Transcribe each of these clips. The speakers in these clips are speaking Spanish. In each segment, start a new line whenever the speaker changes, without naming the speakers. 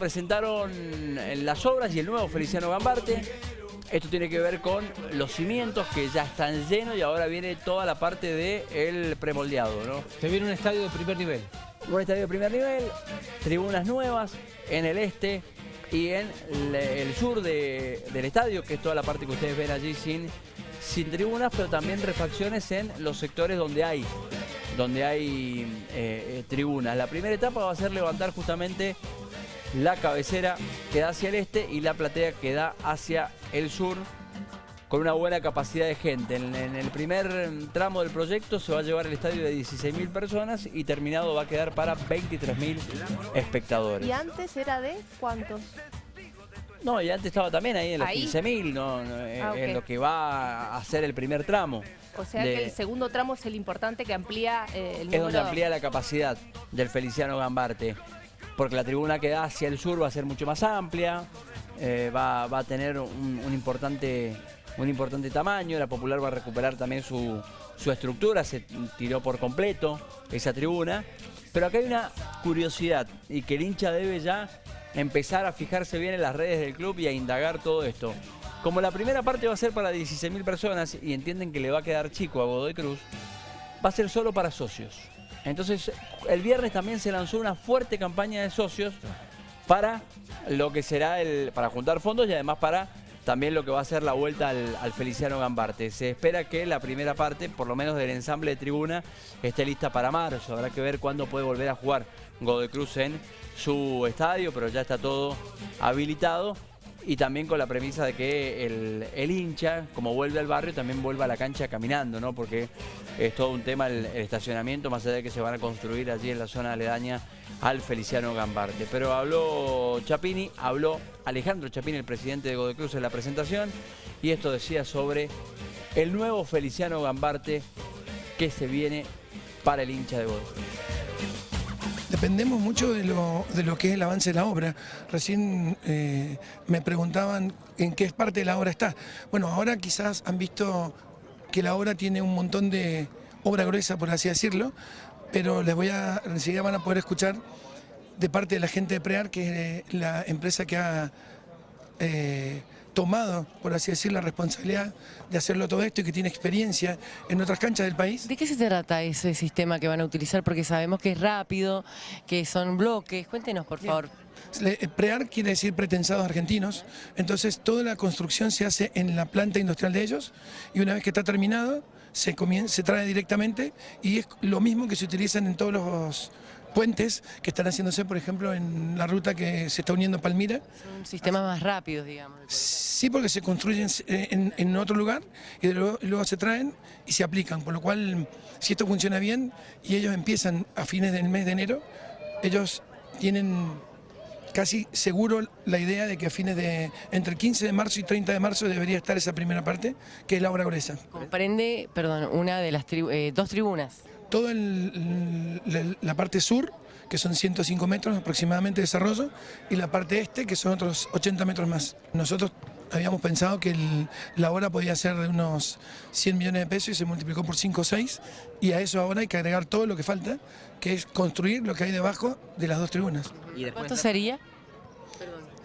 Presentaron las obras y el nuevo Feliciano Gambarte. Esto tiene que ver con los cimientos que ya están llenos y ahora viene toda la parte del premoldeado, ¿no?
Se viene un estadio de primer nivel.
Un estadio de primer nivel, tribunas nuevas en el este y en el sur del estadio, que es toda la parte que ustedes ven allí sin, sin tribunas, pero también refacciones en los sectores donde hay donde hay eh, eh, tribunas. La primera etapa va a ser levantar justamente la cabecera que da hacia el este y la platea que da hacia el sur con una buena capacidad de gente. En, el primer tramo del proyecto se va a llevar el estadio de 16.000 personas y terminado va a quedar para 23.000 espectadores.
¿Y antes era de cuántos?
No, y antes estaba también ahí en los 15.000, no, eh, ah, en lo que va a ser el primer tramo.
O sea que el segundo tramo es el importante que amplía eh, el número...
Es donde amplía la capacidad del Feliciano Gambarte porque la tribuna que da hacia el sur va a ser mucho más amplia, eh, va, a tener un, importante, un importante tamaño, la Popular va a recuperar también su, estructura, se tiró por completo esa tribuna, pero acá hay una curiosidad y que el hincha debe ya empezar a fijarse bien en las redes del club y a indagar todo esto. Como la primera parte va a ser para 16.000 personas y entienden que le va a quedar chico a Godoy Cruz, va a ser solo para socios. Entonces, el viernes también se lanzó una fuerte campaña de socios para lo que será el para juntar fondos y además para también lo que va a ser la vuelta al, Feliciano Gambarte. Se espera que la primera parte, por lo menos del ensamble de tribuna, esté lista para marzo. Habrá que ver cuándo puede volver a jugar Godoy Cruz en su estadio, pero ya está todo habilitado y también con la premisa de que el, hincha, como vuelve al barrio, también vuelva a la cancha caminando, ¿no? Porque es todo un tema el, estacionamiento, más allá de que se van a construir allí en la zona aledaña al Feliciano Gambarte. Pero habló Chapini, habló Alejandro Chapini, el presidente de Godoy Cruz en la presentación, y esto decía sobre el nuevo Feliciano Gambarte que se viene para el hincha de Godoy
dependemos mucho de lo, de lo, que es el avance de la obra. Recién eh, me preguntaban en qué parte de la obra está. Bueno, ahora quizás han visto que la obra tiene un montón de obra gruesa, por así decirlo, pero les voy a, enseguida van a poder escuchar de parte de la gente de PREAR, que es la empresa que ha... Eh, tomado, por así decir, la responsabilidad de hacerlo todo esto y que tiene experiencia en otras canchas del país.
¿De qué se trata ese sistema que van a utilizar? Porque sabemos que es rápido, que son bloques. Cuéntenos, por favor.
Eh, prear quiere decir pretensados argentinos, entonces toda la construcción se hace en la planta industrial de ellos y una vez que está terminado se, se trae directamente y es lo mismo que se utilizan en todos los puentes que están haciéndose, por ejemplo, en la ruta que se está uniendo a Palmira.
Son sistemas más rápidos, digamos.
Sí, porque se construyen en, otro lugar y luego, se traen y se aplican, por lo cual, si esto funciona bien y ellos empiezan a fines del mes de enero, ellos tienen casi seguro la idea de que a fines de entre el 15 de marzo y 30 de marzo debería estar esa primera parte, que es la obra gruesa.
Comprende, perdón, una de las eh, dos tribunas
toda la parte sur, que son 105 metros aproximadamente de desarrollo, y la parte este, que son otros 80 metros más. Nosotros habíamos pensado que la obra podía ser de unos 100 millones de pesos y se multiplicó por 5 o 6, y a eso ahora hay que agregar todo lo que falta, que es construir lo que hay debajo de las dos tribunas.
¿Y ¿Cuánto sería?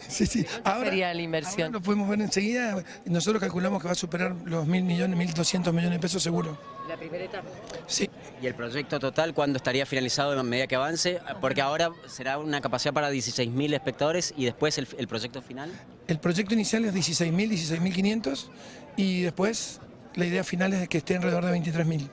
Sí, sí.
Ahora, sería la inversión?
lo podemos ver enseguida. Nosotros calculamos que va a superar los mil millones, 1.200 millones de pesos seguro.
¿La primera etapa?
Sí.
¿Y el proyecto total cuándo estaría finalizado a medida que avance? Porque ahora será una capacidad para 16.000 espectadores y después el, el, proyecto final.
El proyecto inicial es 16.000, 16.500 y después la idea final es que esté alrededor de 23.000.